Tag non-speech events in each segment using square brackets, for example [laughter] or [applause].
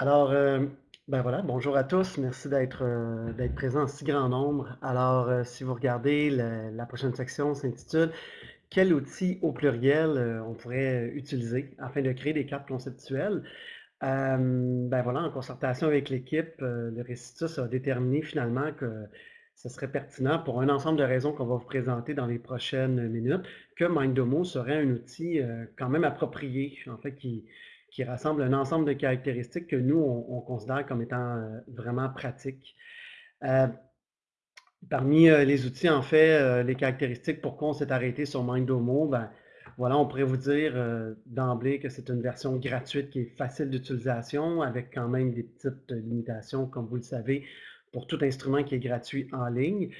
Alors, euh, ben voilà, bonjour à tous. Merci d'être euh, d'être présents en si grand nombre. Alors, euh, si vous regardez, la, prochaine section s'intitule Quel outil au pluriel euh, on pourrait utiliser afin de créer des cartes conceptuelles? Ben voilà, en concertation avec l'équipe, le Récitus a déterminé finalement que ce serait pertinent pour un ensemble de raisons qu'on va vous présenter dans les prochaines minutes, que Mindomo serait un outil quand même approprié, en fait, qui, qui rassemble un ensemble de caractéristiques que nous, on, on considère comme étant euh, vraiment pratiques. Euh, parmi euh, les outils, en fait, les caractéristiques, pourquoi on s'est arrêté sur Mindomo, ben, voilà, on pourrait vous dire d'emblée que c'est une version gratuite qui est facile d'utilisation, avec quand même des petites limitations, comme vous le savez, pour tout instrument qui est gratuit en ligne.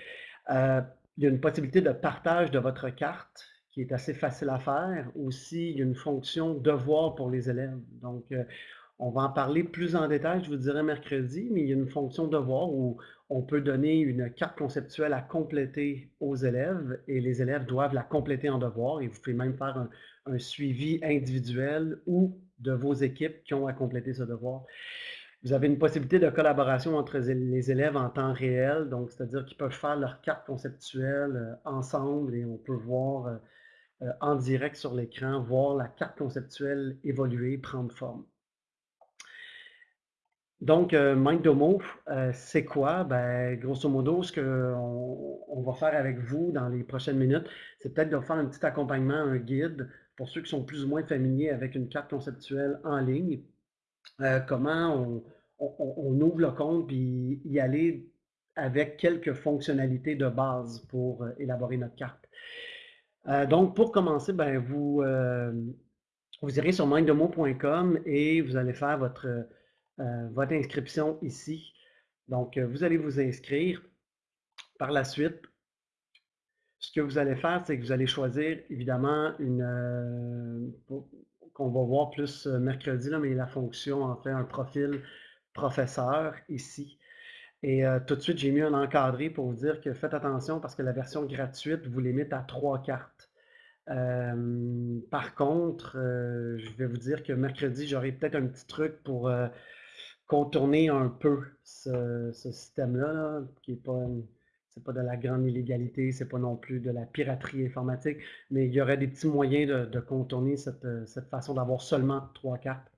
Il y a une possibilité de partage de votre carte qui est assez facile à faire. Aussi, il y a une fonction devoir pour les élèves. Donc, euh, on va en parler plus en détail, je vous dirai mercredi, mais il y a une fonction devoir où on peut donner une carte conceptuelle à compléter aux élèves et les élèves doivent la compléter en devoir et vous pouvez même faire un, un suivi individuel ou de vos équipes qui ont à compléter ce devoir. Vous avez une possibilité de collaboration entre les élèves en temps réel, donc c'est-à-dire qu'ils peuvent faire leur carte conceptuelle euh, ensemble et on peut voir euh, en direct sur l'écran, voir la carte conceptuelle évoluer, prendre forme. Donc, euh, Mindomo, euh, c'est quoi? Ben, grosso modo, ce qu'on on va faire avec vous dans les prochaines minutes, c'est peut-être de faire un petit accompagnement, un guide pour ceux qui sont plus ou moins familiers avec une carte conceptuelle en ligne. Euh, comment on, on, ouvre le compte puis y aller avec quelques fonctionnalités de base pour élaborer notre carte. Euh, donc, pour commencer, ben, vous, euh, vous irez sur mindemo.com et vous allez faire votre, votre inscription ici. Donc, vous allez vous inscrire. Par la suite, ce que vous allez faire, c'est que vous allez choisir évidemment une, qu'on va voir plus mercredi, là, mais la fonction en fait un profil professeur ici. Et euh, tout de suite, j'ai mis un encadré pour vous dire que faites attention parce que la version gratuite vous limite à trois cartes. Euh, par contre, euh, je vais vous dire que mercredi, j'aurai peut-être un petit truc pour contourner un peu ce, système-là, là, qui n'est pas, c'est pas de la grande illégalité, c'est pas non plus de la piraterie informatique, mais il y aurait des petits moyens de, de contourner cette, cette façon d'avoir seulement trois cartes.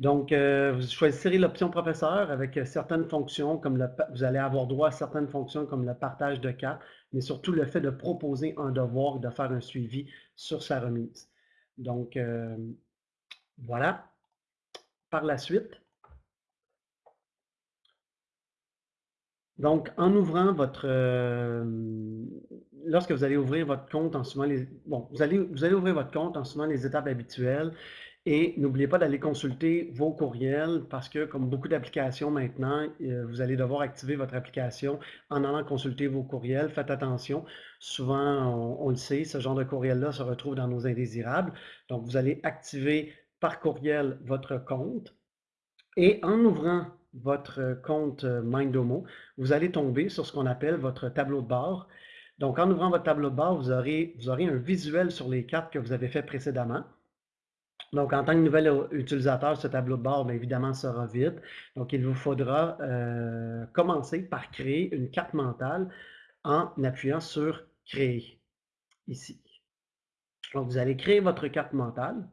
Donc, euh, vous choisirez l'option professeur avec euh, certaines fonctions, comme le, vous allez avoir droit à certaines fonctions comme le partage de cartes, mais surtout le fait de proposer un devoir et de faire un suivi sur sa remise. Donc, euh, voilà. Par la suite, donc, en ouvrant votre... Lorsque vous allez ouvrir votre compte en suivant les... Bon, vous allez, vous allez ouvrir votre compte en suivant les étapes habituelles. Et n'oubliez pas d'aller consulter vos courriels parce que, comme beaucoup d'applications maintenant, euh, vous allez devoir activer votre application en allant consulter vos courriels. Faites attention. Souvent, on, le sait, ce genre de courriel-là se retrouve dans nos indésirables. Donc, vous allez activer par courriel votre compte. Et en ouvrant votre compte Mindomo, vous allez tomber sur ce qu'on appelle votre tableau de bord. Donc, en ouvrant votre tableau de bord, vous aurez, vous aurez un visuel sur les cartes que vous avez fait précédemment. Donc, en tant que nouvel utilisateur, ce tableau de bord, bien évidemment, sera vide. Donc, il vous faudra euh, commencer par créer une carte mentale en appuyant sur « Créer » ici. Donc, vous allez créer votre carte mentale.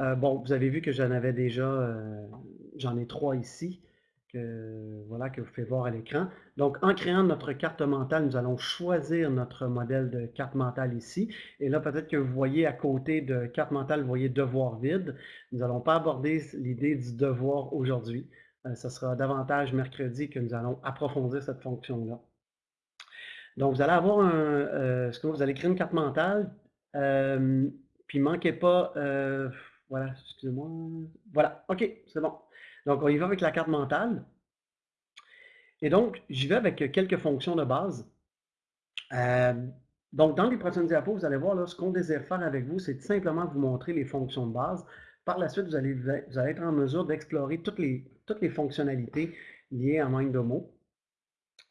Euh, bon, vous avez vu que j'en avais déjà, euh, j'en ai trois ici voilà, que vous pouvez voir à l'écran. Donc, en créant notre carte mentale, nous allons choisir notre modèle de carte mentale ici. Et là, peut-être que vous voyez à côté de carte mentale, vous voyez devoir vide. Nous n'allons pas aborder l'idée du devoir aujourd'hui. Euh, ce sera davantage mercredi que nous allons approfondir cette fonction-là. Donc, vous allez avoir un, euh, ce que vous allez créer une carte mentale, euh, puis manquez pas, euh, voilà, excusez-moi, voilà, ok, c'est bon. Donc, on y va avec la carte mentale. Et donc, j'y vais avec quelques fonctions de base. Euh, donc, dans les prochaines diapos, vous allez voir, ce qu'on désire faire avec vous, c'est simplement vous montrer les fonctions de base. Par la suite, vous allez, être en mesure d'explorer toutes les, fonctionnalités liées à MindDomo.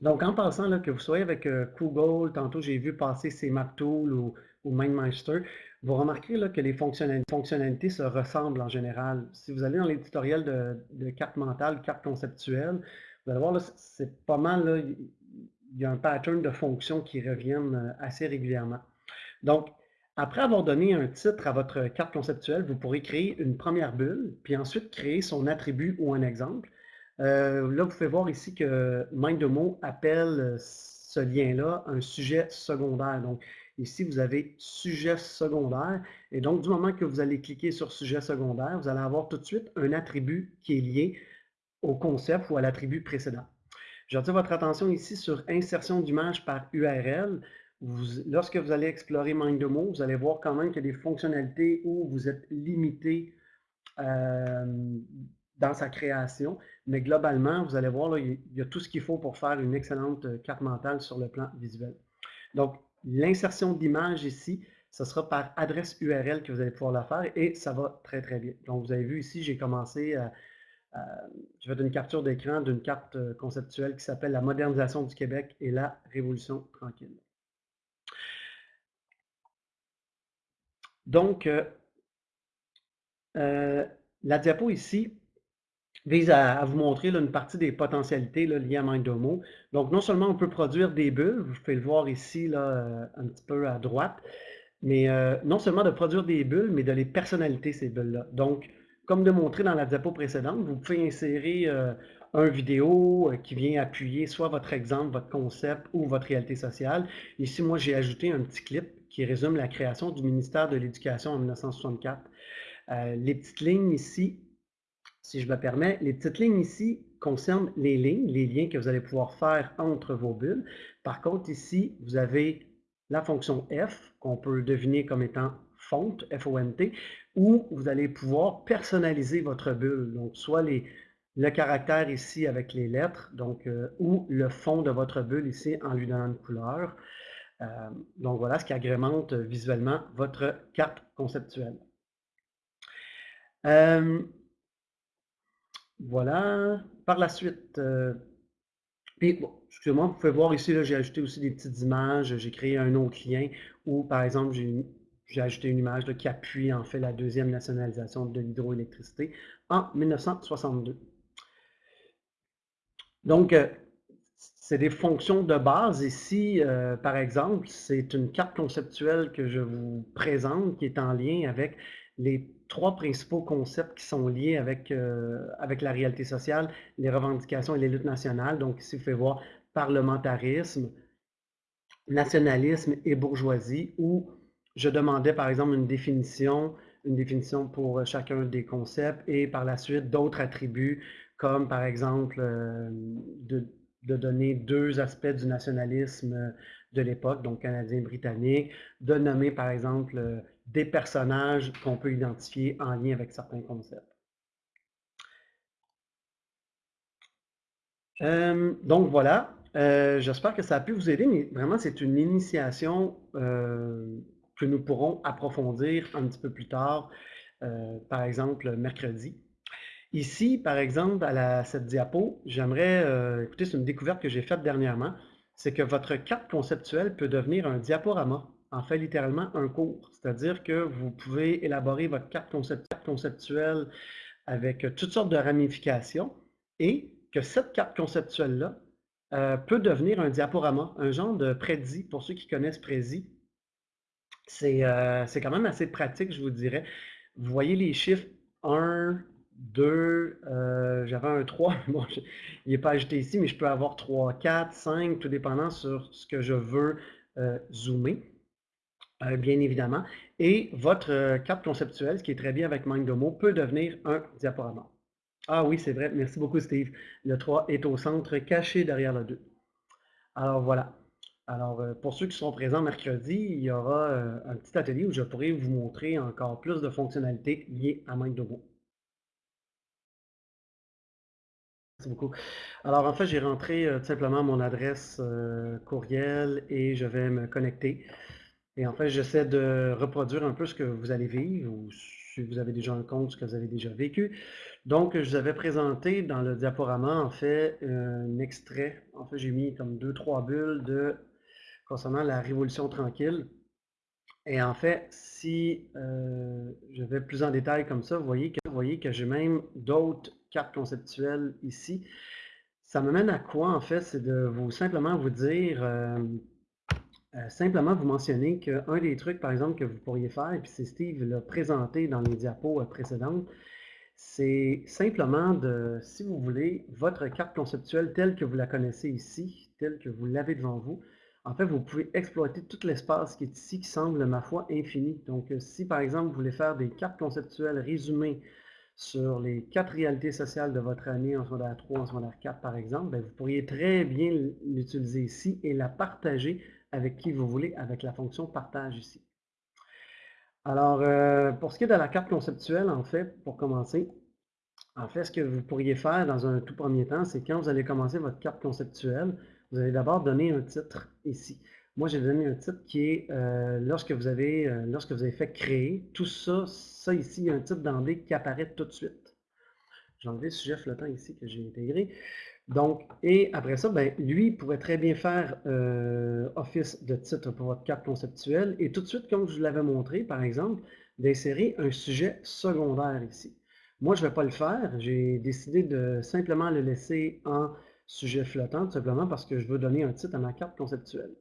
Donc, en passant, là, que vous soyez avec euh, Google, tantôt j'ai vu passer ces MapTool ou ou MindMeister, vous remarquerez là, que les fonctionnalités se ressemblent en général. Si vous allez dans les tutoriels de, cartes mentales, cartes conceptuelles, vous allez voir, c'est pas mal, il y a un pattern de fonctions qui reviennent euh, assez régulièrement. Donc, après avoir donné un titre à votre carte conceptuelle, vous pourrez créer une première bulle, puis ensuite créer son attribut ou un exemple. Euh, là, vous pouvez voir ici que MindDemo appelle euh, ce lien-là un sujet secondaire. Donc, ici, vous avez sujet secondaire. Et donc, du moment que vous allez cliquer sur sujet secondaire, vous allez avoir tout de suite un attribut qui est lié au concept ou à l'attribut précédent. J'attire votre attention ici sur insertion d'image par URL. lorsque vous allez explorer MindDemo, vous allez voir quand même qu'il y a des fonctionnalités où vous êtes limité euh, dans sa création, mais globalement, vous allez voir, là, il y a tout ce qu'il faut pour faire une excellente carte mentale sur le plan visuel. Donc, l'insertion d'image ici, ce sera par adresse URL que vous allez pouvoir la faire et ça va très, très bien. Donc, vous avez vu ici, j'ai commencé à euh, je vais une capture d'écran d'une carte euh, conceptuelle qui s'appelle La modernisation du Québec et la Révolution tranquille. Donc, euh, la diapo ici vise à, vous montrer une partie des potentialités liées à MindDomo. Donc, non seulement on peut produire des bulles, vous pouvez le voir ici là, un petit peu à droite, mais non seulement de produire des bulles, mais de les personnaliser ces bulles-là. Donc, comme démontré dans la diapo précédente, vous pouvez insérer euh, un vidéo euh, qui vient appuyer soit votre exemple, votre concept ou votre réalité sociale. Ici, moi, j'ai ajouté un petit clip qui résume la création du ministère de l'Éducation en 1964. Euh, les petites lignes ici, si je me permets, les petites lignes ici concernent les lignes, les liens que vous allez pouvoir faire entre vos bulles. Par contre, ici, vous avez la fonction F, qu'on peut deviner comme étant font, F-O-N-T, où vous allez pouvoir personnaliser votre bulle. Donc, soit le caractère ici avec les lettres, donc, euh, ou le fond de votre bulle ici en lui donnant une couleur. Euh, donc, voilà ce qui agrémente visuellement votre carte conceptuelle. Euh, voilà. Par la suite, puis, bon, excusez-moi, vous pouvez voir ici, j'ai ajouté aussi des petites images, j'ai créé un autre lien où, par exemple, j'ai j'ai ajouté une image qui appuie en fait la deuxième nationalisation de l'hydroélectricité en 1962. Donc, euh, c'est des fonctions de base. Ici, euh, par exemple, c'est une carte conceptuelle que je vous présente qui est en lien avec les trois principaux concepts qui sont liés avec, euh, avec la réalité sociale, les revendications et les luttes nationales. Donc ici, vous pouvez voir parlementarisme, nationalisme et bourgeoisie, ou je demandais par exemple une définition, une définition pour chacun des concepts et par la suite d'autres attributs comme par exemple euh, de, donner deux aspects du nationalisme de l'époque, donc canadien-britannique, de nommer par exemple euh, des personnages qu'on peut identifier en lien avec certains concepts. donc voilà, j'espère que ça a pu vous aider, mais vraiment c'est une initiation que nous pourrons approfondir un petit peu plus tard, euh, par exemple mercredi. Ici, par exemple, à cette diapo, j'aimerais, euh, écoutez, c'est une découverte que j'ai faite dernièrement, c'est que votre carte conceptuelle peut devenir un diaporama, en fait littéralement un cours. C'est-à-dire que vous pouvez élaborer votre carte conceptuelle avec toutes sortes de ramifications et que cette carte conceptuelle-là euh, peut devenir un diaporama, un genre de prédit, pour ceux qui connaissent Prédit, euh, c'est quand même assez pratique, je vous dirais. Vous voyez les chiffres 1, 2, euh, j'avais un 3, [laughs] bon, il n'est pas ajouté ici, mais je peux avoir 3, 4, 5, tout dépendant sur ce que je veux euh, zoomer, bien évidemment. Et votre carte conceptuelle, ce qui est très bien avec MindDomo, peut devenir un diaporama. Ah oui, c'est vrai, merci beaucoup Steve. Le 3 est au centre, caché derrière le 2. Alors voilà. Alors, euh, pour ceux qui seront présents mercredi, il y aura euh, un petit atelier où je pourrai vous montrer encore plus de fonctionnalités liées à MindDomo. Merci beaucoup. Alors, en fait, j'ai rentré euh, tout simplement mon adresse courriel et je vais me connecter. Et en fait, j'essaie de reproduire un peu ce que vous allez vivre ou si vous avez déjà un compte, ce que vous avez déjà vécu. Donc, je vous avais présenté dans le diaporama, en fait, un extrait. En fait, j'ai mis comme deux, trois bulles de concernant la Révolution tranquille. Et en fait, si euh, je vais plus en détail comme ça, vous voyez que, vous voyez que j'ai même d'autres cartes conceptuelles ici. Ça me mène à quoi en fait? C'est de vous simplement vous dire, euh, euh, simplement vous mentionner qu'un des trucs par exemple que vous pourriez faire, et puis c'est Steve l'a présenté dans les diapos précédentes, c'est simplement de, si vous voulez, votre carte conceptuelle telle que vous la connaissez ici, telle que vous l'avez devant vous, en fait, vous pouvez exploiter tout l'espace qui est ici, qui semble, ma foi, infini. Donc, euh, si par exemple, vous voulez faire des cartes conceptuelles résumées sur les quatre réalités sociales de votre année en secondaire 3, en secondaire 4, par exemple, ben, vous pourriez très bien l'utiliser ici et la partager avec qui vous voulez, avec la fonction partage ici. Alors, euh, pour ce qui est de la carte conceptuelle, en fait, pour commencer, en fait, ce que vous pourriez faire dans un tout premier temps, c'est quand vous allez commencer votre carte conceptuelle, vous allez d'abord donner un titre ici. Moi, j'ai donné un titre qui est euh, lorsque, vous avez, euh, lorsque vous avez fait créer, tout ça, ça ici, il y a un titre d'emblée qui apparaît tout de suite. J'ai enlevé le sujet flottant ici que j'ai intégré. Donc, et après ça, ben, lui pourrait très bien faire euh, office de titre pour votre carte conceptuelle et tout de suite, comme je vous l'avais montré, par exemple, d'insérer un sujet secondaire ici. Moi, je ne vais pas le faire. J'ai décidé de simplement le laisser en sujet flottant, tout simplement parce que je veux donner un titre à ma carte conceptuelle.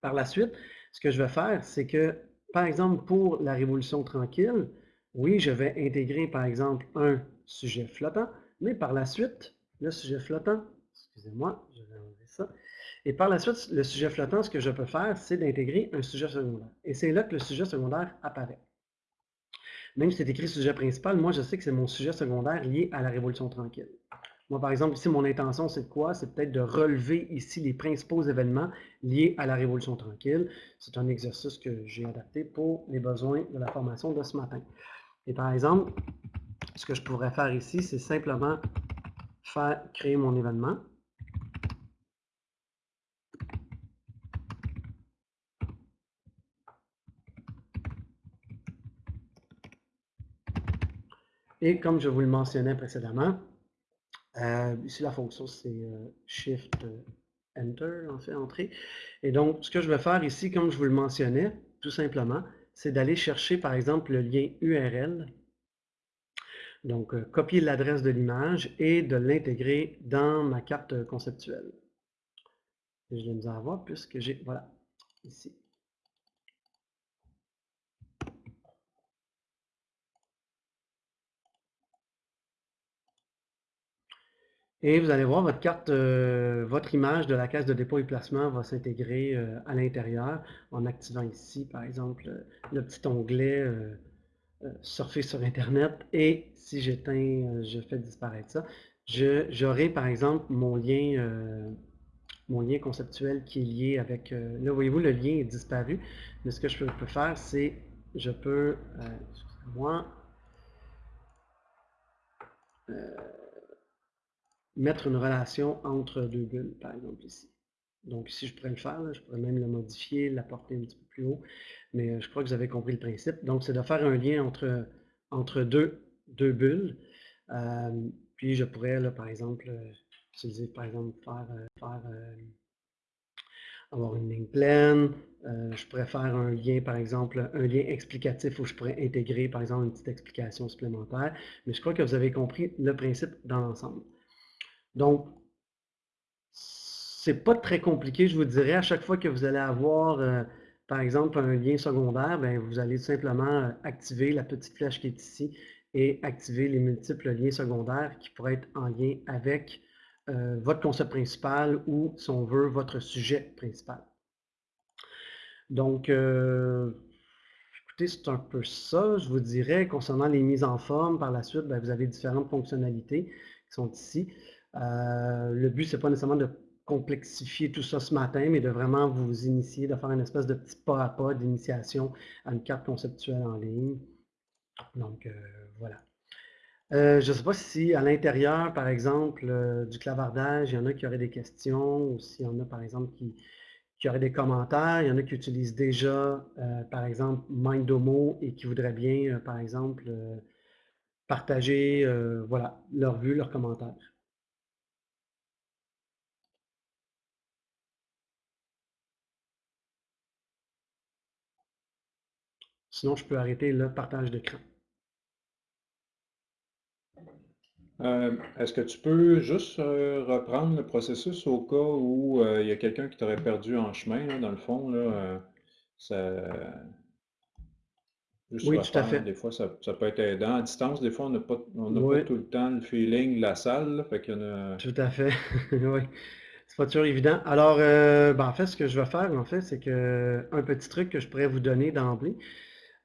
Par la suite, ce que je vais faire, c'est que, par exemple, pour la Révolution tranquille, oui, je vais intégrer, par exemple, un sujet flottant, mais par la suite, le sujet flottant, excusez-moi, je vais enlever ça, et par la suite, le sujet flottant, ce que je peux faire, c'est d'intégrer un sujet secondaire. Et c'est là que le sujet secondaire apparaît. Même si c'est écrit sujet principal, moi, je sais que c'est mon sujet secondaire lié à la Révolution tranquille. Moi, par exemple, ici, mon intention, c'est quoi? C'est peut-être de relever ici les principaux événements liés à la Révolution tranquille. C'est un exercice que j'ai adapté pour les besoins de la formation de ce matin. Et par exemple, ce que je pourrais faire ici, c'est simplement créer mon événement. Et comme je vous le mentionnais précédemment, euh, ici, la fonction, c'est euh, Shift euh, Enter, en fait, Entrée. Et donc, ce que je vais faire ici, comme je vous le mentionnais, tout simplement, c'est d'aller chercher, par exemple, le lien URL. Donc, copier l'adresse de l'image et de l'intégrer dans ma carte conceptuelle. je vais nous avoir puisque j'ai, voilà, ici. Et vous allez voir, votre carte, euh, votre image de la caisse de dépôt et placement va s'intégrer euh, à l'intérieur en activant ici, par exemple, le petit onglet euh, Surfer sur Internet. Et si j'éteins, je fais disparaître ça, j'aurai par exemple mon lien, mon lien conceptuel qui est lié avec... là, voyez-vous, le lien est disparu. Mais ce que je peux, faire, c'est, je peux, excusez-moi, mettre une relation entre deux bulles, par exemple ici. Donc si je pourrais le faire, je pourrais même le modifier, l'apporter un petit peu plus haut, mais euh, je crois que vous avez compris le principe. Donc c'est de faire un lien entre, entre deux, deux bulles, euh, puis je pourrais, par exemple, euh, utiliser, par exemple, faire, faire avoir une ligne pleine, je pourrais faire un lien, par exemple, un lien explicatif où je pourrais intégrer, par exemple, une petite explication supplémentaire, mais je crois que vous avez compris le principe dans l'ensemble. Donc, c'est pas très compliqué, je vous dirais. À chaque fois que vous allez avoir, euh, par exemple, un lien secondaire, ben, vous allez simplement euh, activer la petite flèche qui est ici et activer les multiples liens secondaires qui pourraient être en lien avec euh, votre concept principal ou, si on veut, votre sujet principal. Donc, écoutez, c'est un peu ça. Je vous dirais, concernant les mises en forme, par la suite, ben, vous avez différentes fonctionnalités qui sont ici. Le but, c'est pas nécessairement de complexifier tout ça ce matin, mais de vraiment vous initier, de faire une espèce de petit pas à pas d'initiation à une carte conceptuelle en ligne. Donc, euh, voilà. Euh, je ne sais pas si à l'intérieur, par exemple, du clavardage, il y en a qui auraient des questions, ou s'il y en a, par exemple, qui, qui auraient des commentaires. Il y en a qui utilisent déjà, par exemple, Mindomo et qui voudraient bien, par exemple, partager voilà, leur vue, leurs commentaires. Sinon, je peux arrêter le partage d'écran. Euh, est-ce que tu peux juste euh, reprendre le processus au cas où euh, il y a quelqu'un qui t'aurait perdu en chemin, dans le fond, là, oui, tout à fait. Des fois, ça, peut être aidant. À distance, des fois, on n'a pas, pas tout le temps le feeling de la salle. fait y en a... Tout à fait. [laughs] oui. C'est pas toujours évident. Alors, ben, en fait, ce que je vais faire, en fait, c'est que un petit truc que je pourrais vous donner d'emblée,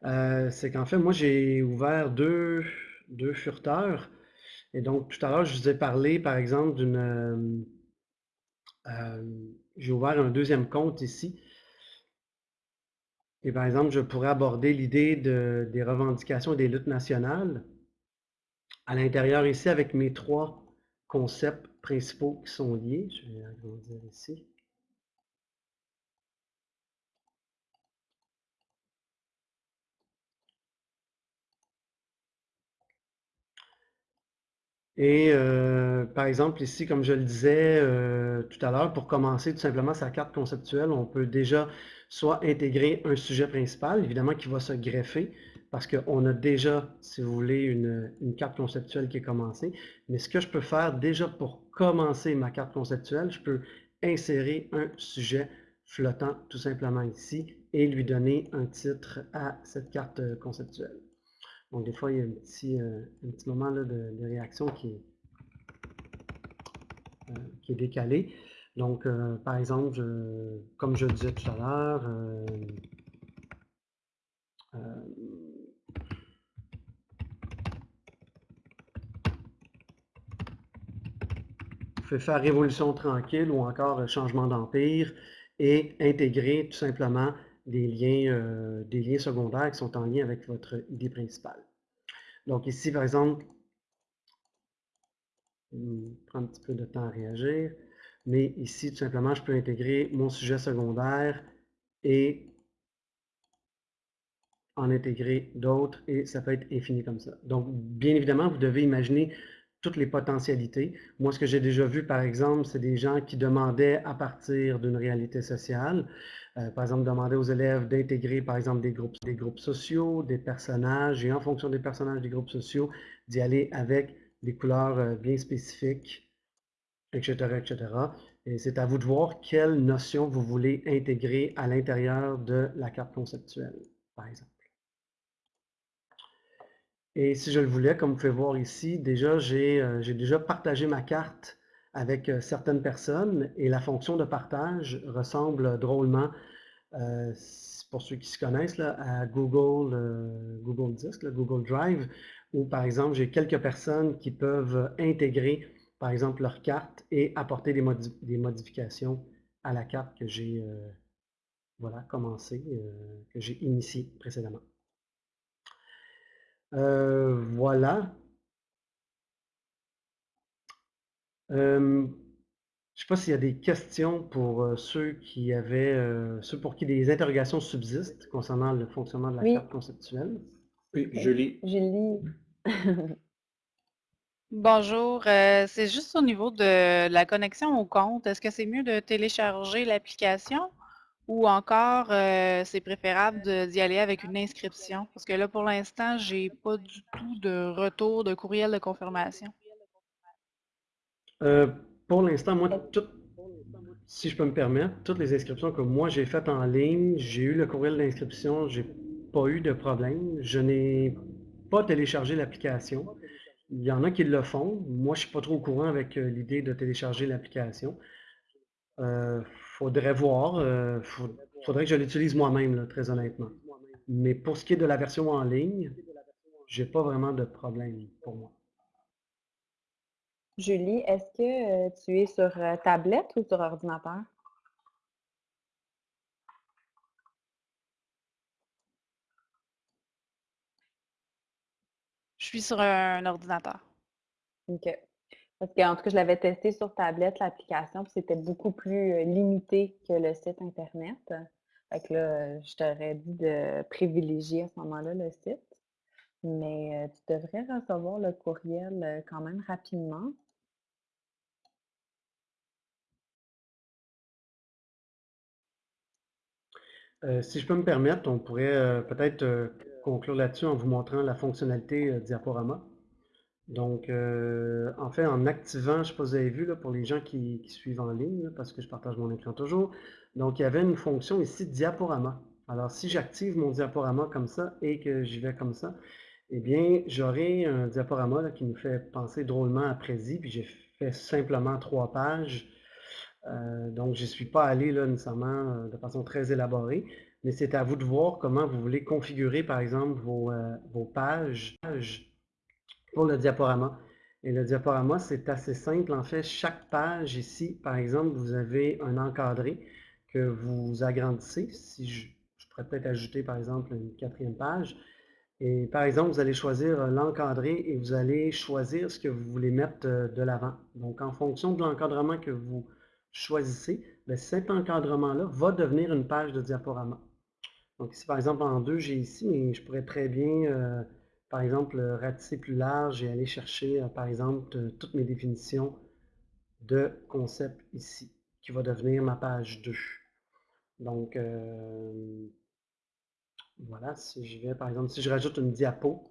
c'est qu'en fait, moi, j'ai ouvert deux, deux furteurs. Et donc, tout à l'heure, je vous ai parlé, par exemple, d'une... Euh, euh, j'ai ouvert un deuxième compte ici. Et par exemple, je pourrais aborder l'idée de, des revendications et des luttes nationales à l'intérieur ici avec mes trois concepts principaux qui sont liés. Je vais agrandir ici. Et euh, par exemple, ici, comme je le disais euh, tout à l'heure, pour commencer tout simplement sa carte conceptuelle, on peut déjà soit intégrer un sujet principal, évidemment qui va se greffer, parce qu'on a déjà, si vous voulez, une, une, carte conceptuelle qui est commencée. Mais ce que je peux faire déjà pour commencer ma carte conceptuelle, je peux insérer un sujet flottant tout simplement ici et lui donner un titre à cette carte conceptuelle. Donc, des fois, il y a un petit, euh, moment de, réaction qui est, euh, décalé. Donc, euh, par exemple, comme je disais tout à l'heure, vous faire révolution tranquille ou encore changement d'empire et intégrer tout simplement des liens, euh, des liens secondaires qui sont en lien avec votre idée principale. Donc ici, par exemple, prend un petit peu de temps à réagir, mais ici, tout simplement, je peux intégrer mon sujet secondaire et en intégrer d'autres et ça peut être infini comme ça. Donc, bien évidemment, vous devez imaginer toutes les potentialités. Moi, ce que j'ai déjà vu, par exemple, c'est des gens qui demandaient à partir d'une réalité sociale, euh, par exemple, demander aux élèves d'intégrer, par exemple, des groupes, des groupes sociaux, des personnages, et en fonction des personnages des groupes sociaux, d'y aller avec des couleurs euh, bien spécifiques, etc., etc. Et c'est à vous de voir quelle notion vous voulez intégrer à l'intérieur de la carte conceptuelle, par exemple. Et si je le voulais, comme vous pouvez voir ici, déjà, j'ai euh, déjà partagé ma carte avec euh, certaines personnes et la fonction de partage ressemble drôlement, euh, pour ceux qui se connaissent, à Google, Google Disk, Google Drive, où par exemple, j'ai quelques personnes qui peuvent intégrer, par exemple, leur carte et apporter des, des modifications à la carte que j'ai voilà, commencé, que j'ai initiée précédemment. Euh, voilà. Euh, je ne sais pas s'il y a des questions pour euh, ceux qui avaient, ceux pour qui des interrogations subsistent concernant le fonctionnement de la carte conceptuelle. Oui, Julie. Julie. [laughs] Bonjour, c'est juste au niveau de la connexion au compte. Est-ce que c'est mieux de télécharger l'application ou encore, euh, c'est préférable d'y aller avec une inscription? Parce que là, pour l'instant, j'ai pas du tout de retour de courriel de confirmation. Euh, pour l'instant, moi, si je peux me permettre, toutes les inscriptions que moi j'ai faites en ligne, j'ai eu le courriel d'inscription, j'ai pas eu de problème. Je n'ai pas téléchargé l'application. Il y en a qui le font. Moi, je suis pas trop au courant avec euh, l'idée de télécharger l'application. Euh, faudrait voir. Euh, faudrait que je l'utilise moi-même, très honnêtement. Mais pour ce qui est de la version en ligne, j'ai pas vraiment de problème pour moi. Julie, est-ce que euh, tu es sur tablette ou sur ordinateur? Je suis sur un ordinateur. OK. Parce qu'en tout cas, je l'avais testé sur tablette, l'application, puis c'était beaucoup plus euh, limité que le site Internet. Fait que là, je t'aurais dit de privilégier à ce moment-là le site. Mais euh, tu devrais recevoir le courriel euh, quand même rapidement. Euh, si je peux me permettre, on pourrait euh, peut-être euh, conclure là-dessus en vous montrant la fonctionnalité diaporama. Donc, en fait, en activant, je ne sais pas si vous avez vu là, pour les gens qui, suivent en ligne, parce que je partage mon écran toujours, donc il y avait une fonction ici diaporama. Alors, si j'active mon diaporama comme ça et que j'y vais comme ça, eh bien, j'aurai un diaporama qui nous fait penser drôlement à Prési, puis j'ai fait simplement trois pages donc, je ne suis pas allé là nécessairement euh, de façon très élaborée, mais c'est à vous de voir comment vous voulez configurer, par exemple, vos, euh, pages pour le diaporama. Et le diaporama, c'est assez simple. En fait, chaque page ici, par exemple, vous avez un encadré que vous agrandissez. Si je, pourrais peut-être ajouter, par exemple, une quatrième page. Et par exemple, vous allez choisir l'encadré et vous allez choisir ce que vous voulez mettre de l'avant. Donc, en fonction de l'encadrement que vous choisissez, cet encadrement-là va devenir une page de diaporama. Donc ici, par exemple, en deux, j'ai ici, mais je pourrais très bien, euh, par exemple, ratisser plus large et aller chercher, euh, par exemple, toutes mes définitions de concept ici, qui va devenir ma page 2. Donc, euh, voilà, si je vais, par exemple, si je rajoute une diapo,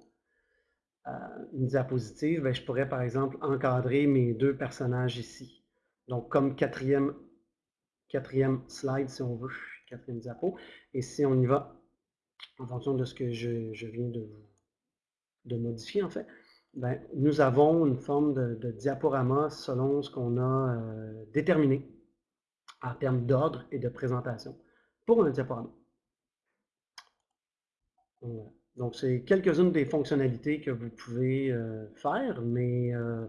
une diapositive, ben, je pourrais, par exemple, encadrer mes deux personnages ici. Donc, comme quatrième, quatrième slide, si on veut, quatrième diapo. Et si on y va, en fonction de ce que je, viens de, de, modifier, en fait, ben, nous avons une forme de, diaporama selon ce qu'on a euh, déterminé en termes d'ordre et de présentation pour un diaporama. Donc, c'est quelques-unes des fonctionnalités que vous pouvez euh, faire, mais euh,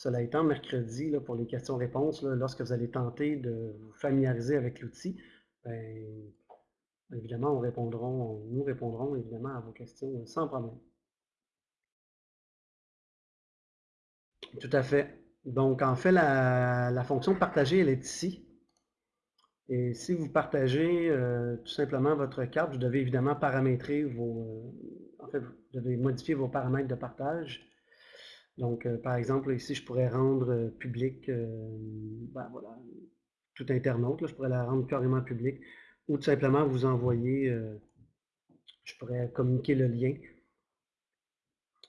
cela étant, mercredi, pour les questions-réponses, lorsque vous allez tenter de vous familiariser avec l'outil, ben, évidemment, nous répondrons évidemment à vos questions sans problème. Tout à fait. Donc, en fait, la, fonction partager, elle est ici. Et si vous partagez euh, tout simplement votre carte, vous devez évidemment paramétrer vos... Euh, en fait, vous devez modifier vos paramètres de partage. Donc, euh, par exemple, ici, je pourrais rendre euh, public, euh, ben, tout internaute, je pourrais la rendre carrément publique, ou tout simplement vous envoyer, je pourrais communiquer le lien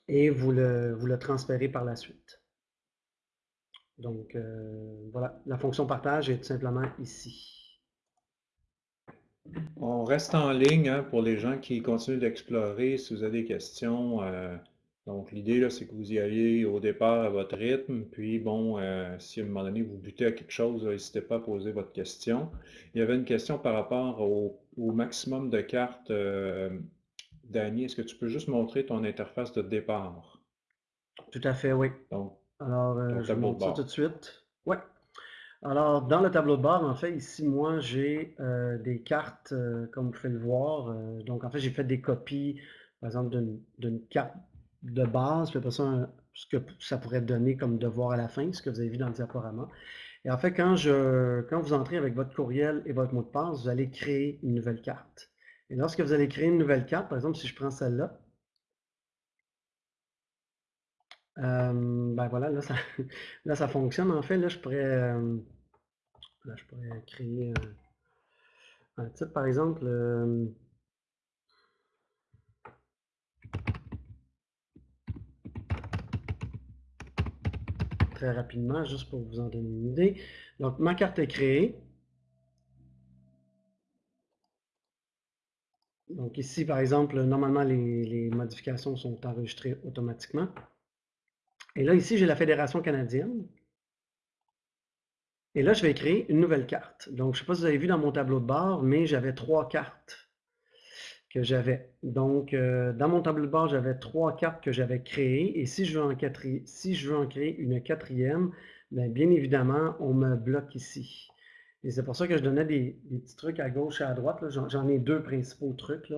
et vous le, vous le transférer par la suite. Donc, voilà, la fonction partage est tout simplement ici. On reste en ligne hein, pour les gens qui continuent d'explorer. Si vous avez des questions, donc, l'idée, c'est que vous y alliez au départ à votre rythme, puis bon, euh, si à un moment donné vous butez à quelque chose, n'hésitez pas à poser votre question. Il y avait une question par rapport au, maximum de cartes. Euh, Danny, est-ce que tu peux juste montrer ton interface de départ? Tout à fait, oui. Donc, Alors, euh, je montre ça tout de suite. Oui. Alors, dans le tableau de bord, en fait, ici, moi, j'ai des cartes, comme vous pouvez le voir. donc, en fait, j'ai fait des copies, par exemple, d'une carte de base, puis après ça, ce que ça pourrait donner comme devoir à la fin, ce que vous avez vu dans le diaporama. Et en fait, quand, je, quand vous entrez avec votre courriel et votre mot de passe, vous allez créer une nouvelle carte. Et lorsque vous allez créer une nouvelle carte, par exemple, si je prends celle-là, euh, ben voilà, là ça, [laughs] là ça fonctionne. En fait, là, je pourrais, euh, là, je pourrais créer un, titre, par exemple, euh, rapidement, juste pour vous en donner une idée. Donc, ma carte est créée. Donc ici, par exemple, normalement, les, modifications sont enregistrées automatiquement. Et là, ici, j'ai la Fédération canadienne. Et là, je vais créer une nouvelle carte. Donc, je ne sais pas si vous avez vu dans mon tableau de bord, mais j'avais trois cartes que j'avais. Donc, euh, dans mon tableau de bord, j'avais trois cartes que j'avais créées. Et si je veux en, si je veux en créer une quatrième, bien, bien, évidemment, on me bloque ici. Et c'est pour ça que je donnais des, petits trucs à gauche et à droite. J'en ai deux principaux trucs.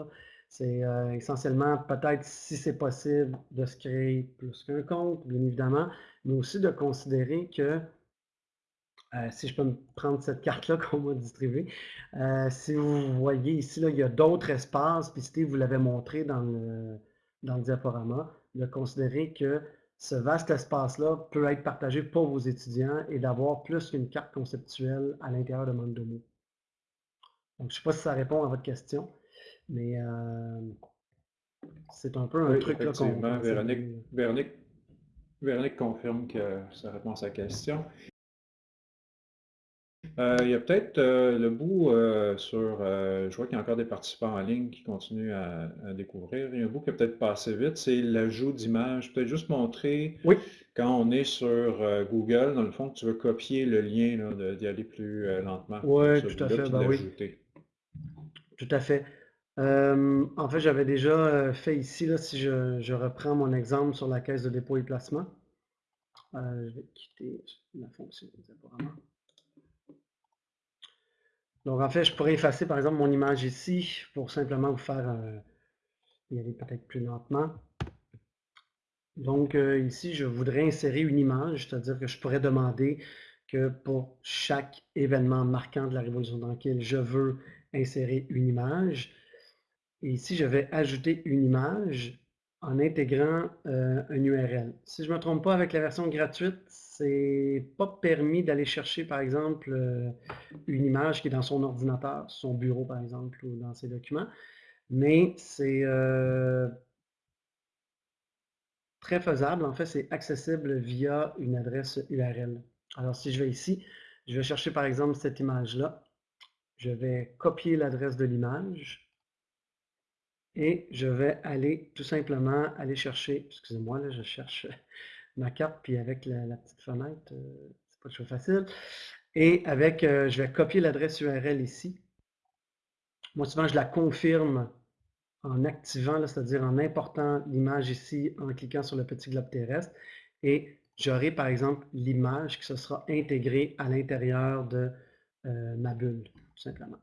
C'est euh, essentiellement peut-être, si c'est possible, de se créer plus qu'un compte, bien évidemment, mais aussi de considérer que euh, si je peux me prendre cette carte-là [laughs] qu'on m'a distribuée. Euh, si vous voyez ici, là, il y a d'autres espaces, puis Steve vous l'avait montré dans le, dans le diaporama, de considérer que ce vaste espace-là peut être partagé pour vos étudiants et d'avoir plus qu'une carte conceptuelle à l'intérieur de Mandomo. Donc, je ne sais pas si ça répond à votre question, mais euh, c'est un peu un Oui, truc là, qu'on Véronique, Véronique, Véronique confirme que ça répond à sa question. Euh, il y a peut-être euh, le bout euh, sur, je vois qu'il y a encore des participants en ligne qui continuent à, à découvrir. Il y a un bout qui a peut-être passé vite, c'est l'ajout d'images. Peut-être juste montrer Oui. quand on est sur Google, dans le fond, que tu veux copier le lien, d'y aller plus lentement. Sur ce tout à fait, ben oui. Tout à fait. En fait, j'avais déjà fait ici, là, si je, je reprends mon exemple sur la caisse de dépôt et placement. Je vais quitter la fonction apparemment. Donc, en fait, je pourrais effacer, par exemple, mon image ici pour simplement vous faire y aller peut-être plus lentement. Donc, euh, ici, je voudrais insérer une image, c'est-à-dire que je pourrais demander que pour chaque événement marquant de la révolution tranquille, je veux insérer une image. Et ici, je vais ajouter une image en intégrant euh, un URL. Si je ne me trompe pas, avec la version gratuite, c'est pas permis d'aller chercher, par exemple, euh, une image qui est dans son ordinateur, son bureau, par exemple, ou dans ses documents. Mais c'est euh, très faisable. En fait, c'est accessible via une adresse URL. Alors, si je vais ici, je vais chercher, par exemple, cette image-là. Je vais copier l'adresse de l'image. Et je vais aller tout simplement aller chercher, excusez-moi, là, je cherche [laughs] ma carte, puis avec la, la petite fenêtre, euh, c'est pas toujours facile. Et avec, euh, je vais copier l'adresse URL ici. Moi, souvent, je la confirme en activant, c'est-à-dire en important l'image ici, en cliquant sur le petit globe terrestre. Et j'aurai, par exemple, l'image qui se sera intégrée à l'intérieur de euh, ma bulle, tout simplement.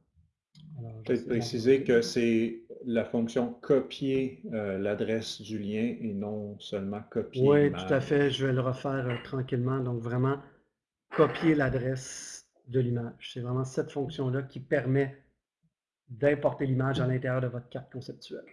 Peut-être préciser que c'est la fonction copier euh, l'adresse du lien et non seulement copier Oui, tout à fait. Je vais le refaire euh, tranquillement. Donc, vraiment, copier l'adresse de l'image. C'est vraiment cette fonction-là qui permet d'importer l'image à l'intérieur de votre carte conceptuelle.